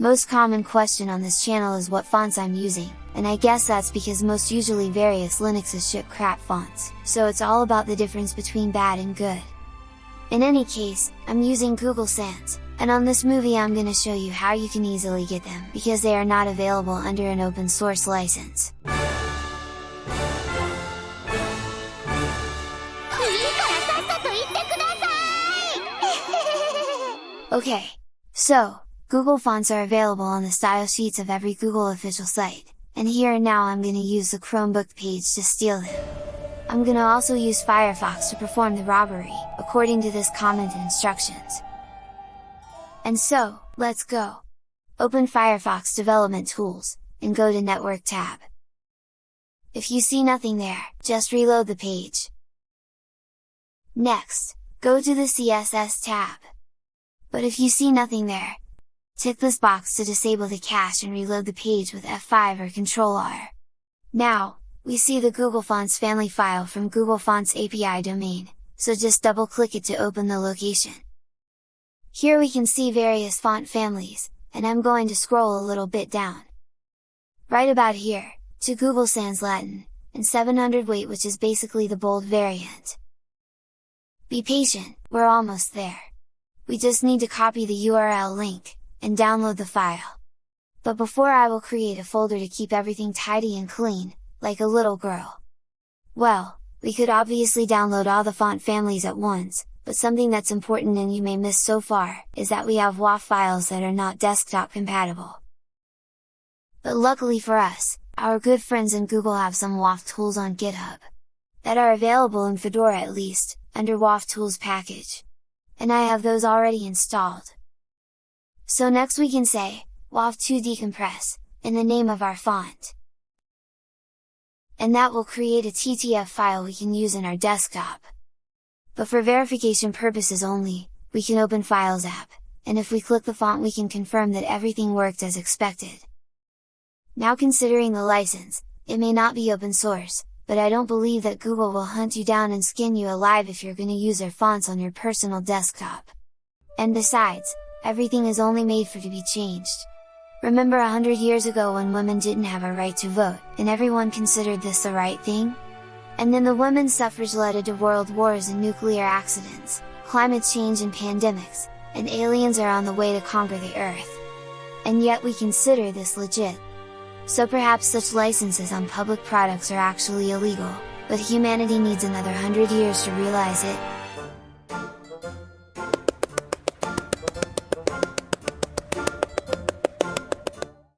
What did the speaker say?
Most common question on this channel is what fonts I'm using, and I guess that's because most usually various Linuxes ship crap fonts, so it's all about the difference between bad and good. In any case, I'm using Google Sans, and on this movie I'm gonna show you how you can easily get them because they are not available under an open source license. Okay, so, Google fonts are available on the style sheets of every Google official site, and here and now I'm gonna use the Chromebook page to steal them. I'm gonna also use Firefox to perform the robbery, according to this comment and instructions. And so, let's go! Open Firefox Development Tools, and go to Network tab. If you see nothing there, just reload the page. Next, go to the CSS tab. But if you see nothing there, tick this box to disable the cache and reload the page with F5 or Ctrl R. Now, we see the Google Fonts family file from Google Fonts API domain, so just double click it to open the location. Here we can see various font families, and I'm going to scroll a little bit down. Right about here, to Google Sans Latin, and 700 weight which is basically the bold variant. Be patient, we're almost there. We just need to copy the URL link, and download the file. But before I will create a folder to keep everything tidy and clean, like a little girl. Well, we could obviously download all the font families at once, but something that's important and you may miss so far, is that we have WOFF files that are not desktop compatible. But luckily for us, our good friends in Google have some WOFF tools on GitHub, that are available in Fedora at least, under WOFF tools package. And I have those already installed. So next we can say, WOFF2 decompress, in the name of our font. And that will create a TTF file we can use in our desktop but for verification purposes only, we can open Files app, and if we click the font we can confirm that everything worked as expected. Now considering the license, it may not be open source, but I don't believe that Google will hunt you down and skin you alive if you're gonna use their fonts on your personal desktop. And besides, everything is only made for to be changed. Remember a hundred years ago when women didn't have a right to vote, and everyone considered this the right thing? And then the women's suffrage led to world wars and nuclear accidents, climate change and pandemics, and aliens are on the way to conquer the earth. And yet we consider this legit. So perhaps such licenses on public products are actually illegal, but humanity needs another hundred years to realize it,